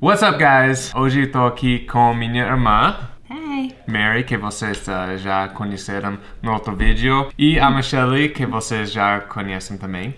What's up, guys? Hoje tô aqui com minha irmã, Hey. Mary, que vocês ah, já conheceram no outro vídeo, e a Michelle, que vocês já conhecem também.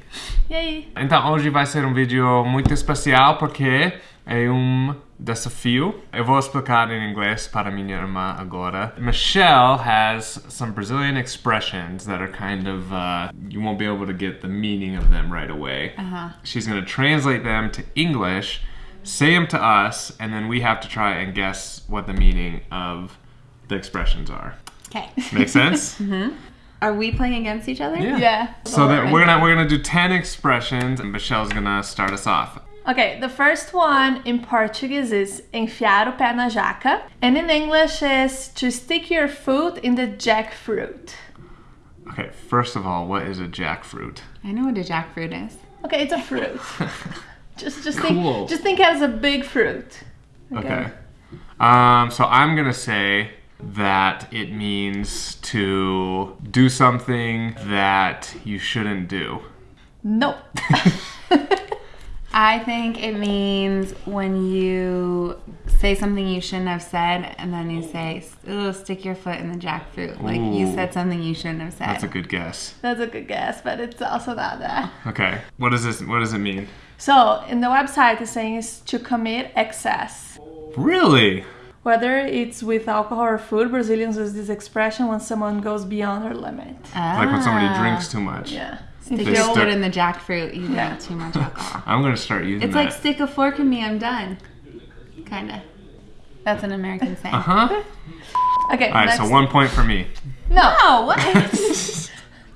E aí? Então, hoje vai ser um vídeo muito especial porque é um desafio. Eu vou explicar em inglês para minha irmã agora. Michelle has some Brazilian expressions that are kind of, uh, you won't be able to get the meaning of them right away. Uh-huh. She's going to translate them to English, say them to us, and then we have to try and guess what the meaning of the expressions are. Okay. Make sense? Mm-hmm. Are we playing against each other? Yeah. Yeah. So that we're gonna we're gonna do ten expressions, and Michelle's gonna start us off. Okay, the first one in Portuguese is enfiar o pé na jaca, and in English is to stick your foot in the jackfruit. Okay, first of all, what is a jackfruit? I know what a jackfruit is. Okay, it's a fruit. just just Cool. think just think as a big fruit. Okay. Um, so I'm gonna say that it means to do something that you shouldn't do. Nope. I think it means when you say something you shouldn't have said, and then you say, "Oh, stick your foot in the jackfruit." Like you said something you shouldn't have said. That's a good guess. That's a good guess, but it's also not that. Okay. What does this? What does it mean? So in the website, it's saying is to commit excess. Really? Whether it's with alcohol or food, Brazilians use this expression when someone goes beyond their limit. Like when somebody Ah. drinks too much. Yeah. Stick They your stick- foot in the jackfruit. You got too much alcohol. I'm gonna start using It's that. like stick a fork in me. I'm done. Kinda. That's an American saying. Uh huh. Okay. All right. next. So one point for me. No, Oh, what?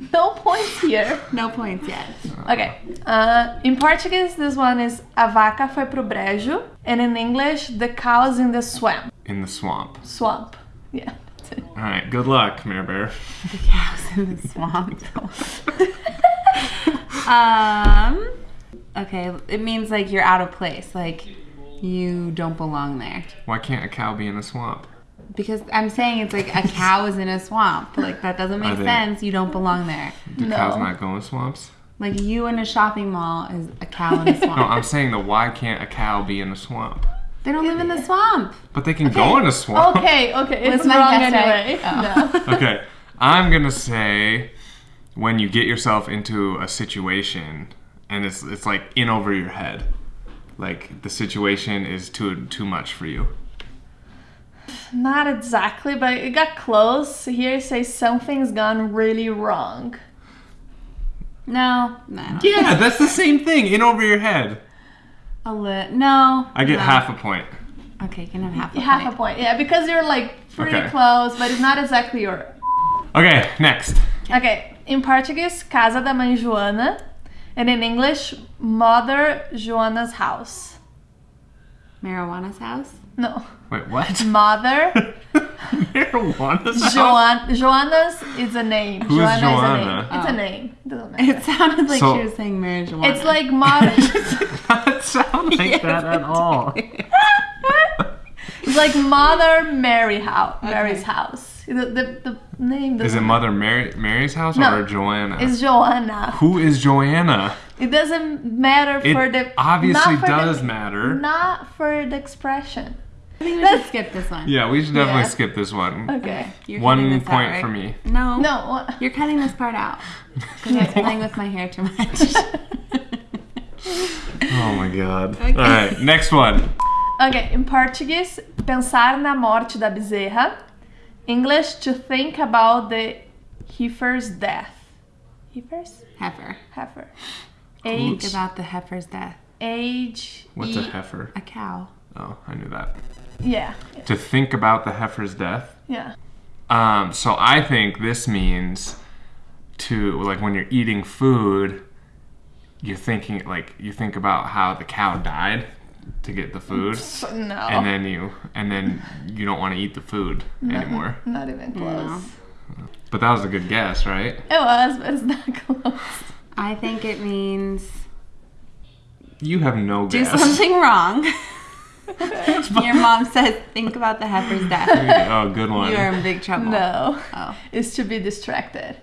no points here. no points yet. Okay. Uh, in Portuguese, this one is a vaca foi pro brejo, and in English, the cows in the swamp. In the swamp. Swamp. Yeah. that's it. All right. Good luck, Mare Bear. The cows in the swamp. um. Okay, it means like you're out of place. Like you don't belong there. Why can't a cow be in a swamp? Because I'm saying it's like a cow is in a swamp. Like that doesn't make they- sense. You don't belong there. Do No. cows not going in swamps? Like you in a shopping mall is a cow in a swamp. No, I'm saying that why can't a cow be in a swamp? they don't live in the swamp. But they can go in a swamp. Okay, okay. It's Was my wrong guess right? anyway. Oh. No. Okay, I'm gonna say when you get yourself into a situation and it's it's like in over your head, like the situation is too too much for you. Not exactly, but it got close. Here it says something's gone really wrong. No, no. Yeah, that's the same thing. In over your head. A lit. no. I get no. half a point. Okay, you can have half a Half point. a point. Yeah, because you're like pretty Okay. close, but it's not exactly your. Okay, next. Okay, in Portuguese, Casa da Mãe Joana, and in English, Mother Joana's house. Marijuana's house. No, Wait, what? Mother Marijuana's house? Joan. Joana's is a name. Who is Joana Joanna? is a name. It's Oh. a name. Doesn't matter. It sounded like So- she was saying marijuana. It's like mother. Doesn't sound like that at all. it's like Mother Mary house. Mary's Okay. house. The, the, the name. Is it doesn't- Mother Mary Mary's house No. or Joanna? It's Joanna. Who is Joanna? It doesn't matter It for the. obviously not for the- does matter. Not for the expression. I think we should skip this one. Yeah, we should definitely Yeah. skip this one. Okay. You're One cutting this out, point right? for me. No. No. what- You're cutting this part out. Because I'm playing with my hair too much. Oh my god. Okay. All right, next one. Okay, in Portuguese, pensar na morte da bezerra. English, to think about the heifer's death. Heifer's? heifer. Heifer. Think Age. about the heifer's death. Age. What's a heifer? A cow. Oh, I knew that. Yeah. To think about the heifer's death. Yeah. Um, so I think this means to like when you're eating food, you're thinking like you think about how the cow died to get the food, no. and then you and then you don't want to eat the food anymore. Not even close. But that was a good guess, right? It was, but it's not close. I think it means You have no do guess. something wrong. Your mom says, think about the heifer's death. oh, good one. You are in big trouble. No. Oh. Is to be distracted.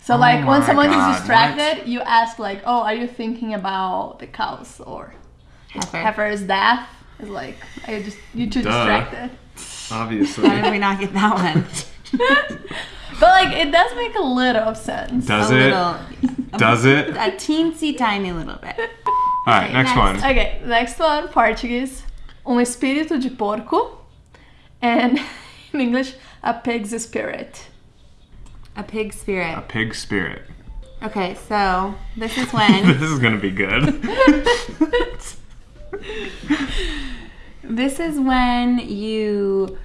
So Oh like when someone God, is distracted, you ask like, "Oh, are you thinking about the cows or Heifer. heifer's death?" It's like I just you too Duh. distracted. Obviously. How did we not get that one? But like it does make a little of sense. Does a it? little, Does it? a teensy tiny little bit. All right, next, next. one. Okay, next one, Portuguese. Um espírito de porco. And in English, a pig's spirit. A pig spirit. A pig spirit. Okay, so this is when this is gonna be good. this is when you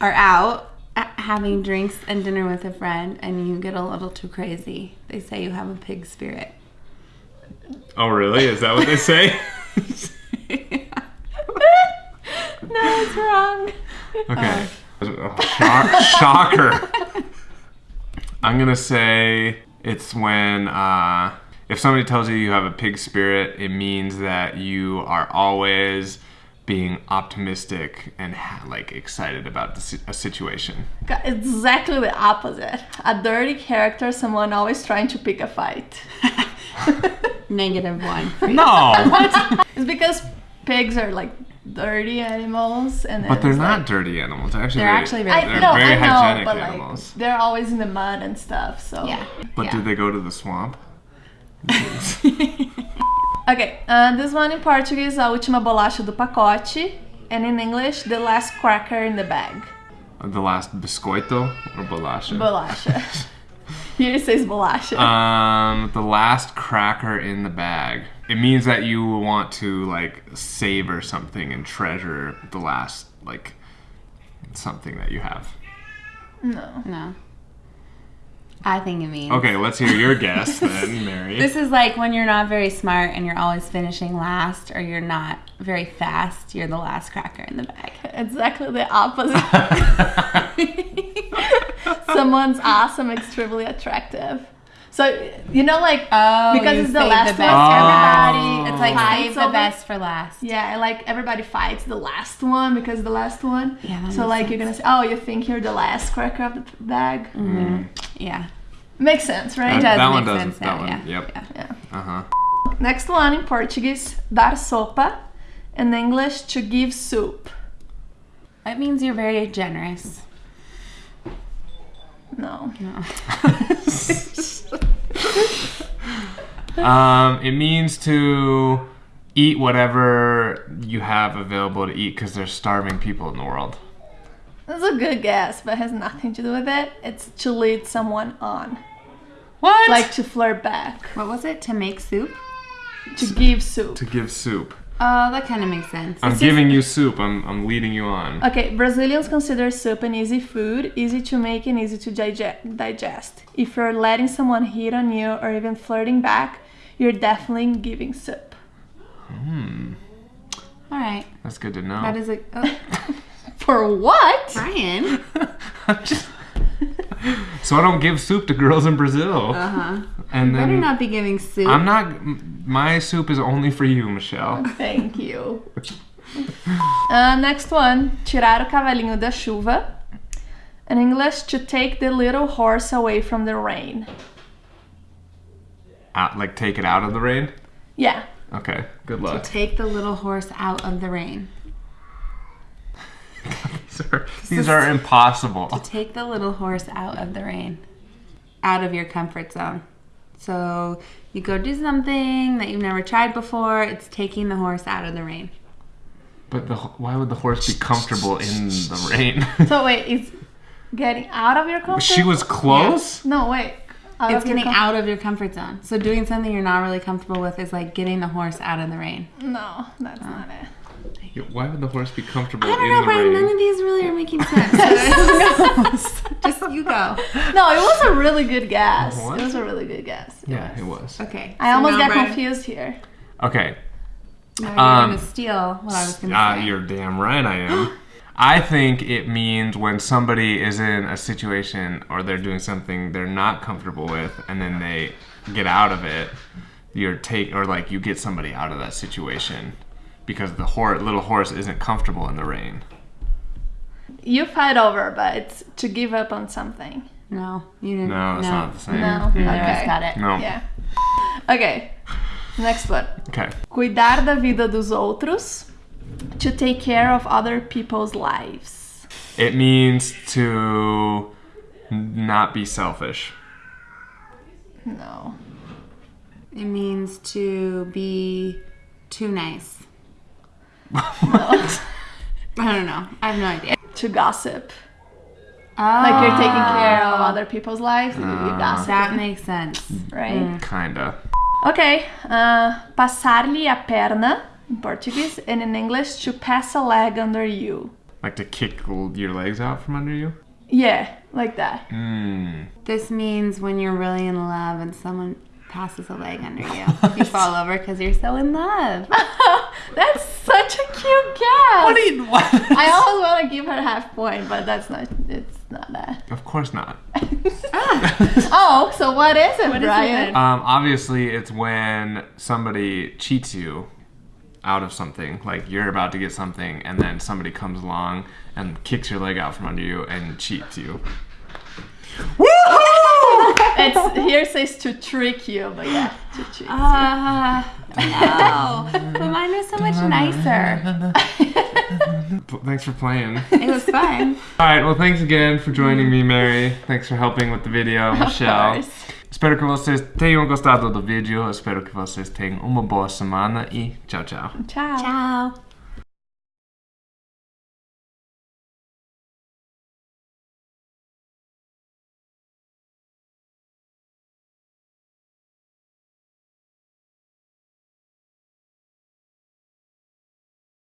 are out uh, having drinks and dinner with a friend and you get a little too crazy. They say you have a pig spirit. Oh, really? Is that what they say? No, it's wrong. Okay. Oh, shock- shocker. I'm gonna say it's when uh, if somebody tells you you have a pig spirit, it means that you are always being optimistic and ha- like excited about the si- a situation. Exactly the opposite. A dirty character, someone always trying to pick a fight. Negative one. No, It's because pigs are like dirty animals, and but they're not like- dirty animals. They're actually They're very, actually very I they're know, very I know, hygienic but animals. like they're always in the mud and stuff. So Yeah. but yeah. do they go to the swamp? Okay, uh, this one in Portuguese, a última bolacha do pacote, and in English, the last cracker in the bag. The last biscoito or bolacha? Bolacha. Here it says bolacha. Um, the last cracker in the bag. It means that you want to like savor something and treasure the last like something that you have. no. No. I think it means. Okay, let's hear your guess then, Mary. This is like when you're not very smart and you're always finishing last, or you're not very fast, you're the last cracker in the bag. Exactly the opposite. Someone's awesome, extremely attractive. So you know, like Oh, because it's the last the one, best. everybody It's like fights save the over- best for last. Yeah, and like everybody fights the last one because the last one. Yeah, that so makes like you're gonna say, oh, you think you're the last cracker of the p- bag? Yeah. Makes sense, right? It does that one does. sense that now, one. yeah. Yep. Yeah. Yeah. Uh huh. Next one in Portuguese, dar sopa. In English, to give soup. It means you're very generous. No. No. Um, it means to eat whatever you have available to eat because there's starving people in the world. That's a good guess, but has nothing to do with it. It's to lead someone on. What? Like to flirt back. What was it? To make soup? To give soup. to give soup. Oh, that kind of makes sense. I'm giving you soup. I'm, I'm leading you on. Okay, Brazilians consider soup an easy food, easy to make and easy to dige- digest. If you're letting someone hit on you or even flirting back, you're definitely giving soup. Hmm. All right. That's good to know. That is a. Oh, For what? Brian. I'm just- so I don't give soup to girls in Brazil. Uh huh. and Better then not be giving soup. I'm not. My soup is only for you, Michelle. Thank you. Uh, next one, tirar o cavalinho da chuva. In English, to take the little horse away from the rain. Out, like take it out of the rain. Yeah. Okay. Good luck. Take the little horse out of the rain. These are, these are impossible. To take the little horse out of the rain. Out of your comfort zone. So you go do something that you've never tried before. It's taking the horse out of the rain. But the, why would the horse be comfortable in the rain? So wait, it's getting out of your comfort? she was close. No, wait. Out It's getting com- out of your comfort zone. So doing something you're not really comfortable with is like getting the horse out of the rain. No, that's uh. not it. Why would the horse be comfortable I don't in know, the Brian. rain? None of these really are making sense. Just you go. No, it was a really good guess. What? It was a really good guess. yeah, it was. Okay. I so almost got Brian, confused here. Okay. Now you're Um, gonna steal what I was gonna Uh, say. you're damn right I am. I think it means when somebody is in a situation or they're doing something they're not comfortable with and then they get out of it, you're take or like you get somebody out of that situation because the hor- little horse isn't comfortable in the rain. You fight over, but it's to give up on something. No, you didn't. No, it's not the same. No. Neither of us Okay. got it. No. Yeah. Okay. Next one. Okay. Cuidar da vida dos outros. To take care of other people's lives. It means to not be selfish. No. It means to be too nice. I don't know. I have no idea. To gossip. Oh, Like you're taking care of other people's lives, you you gossip, That makes sense. right? Kinda. Ok. Uh, Passar-lhe a perna, in Portuguese, and in English, to pass a leg under you. Like to kick your legs out from under you? Yeah, like that. Mm. This means when you're really in love and someone passes a leg under you, you fall over because you're so in love. that's such a cute guess. What do you what? I always want to give her half point, but that's not. It's not that. Of course not. oh, so what is it, is it Brian? then? Um, obviously, it's when somebody cheats you out of something. Like you're about to get something, and then somebody comes along and kicks your leg out from under you and cheats you. It's here says to trick you, but yeah, to trick. Uh, no. But mine was so much nicer. Thanks for playing. It was fun. All right. Well, thanks again for joining me, Mary. Thanks for helping with the video, Michelle. Of course. Espero que vocês tenham gostado do vídeo. Espero que vocês tenham uma boa semana e tchau, tchau. Ciao. Ciao.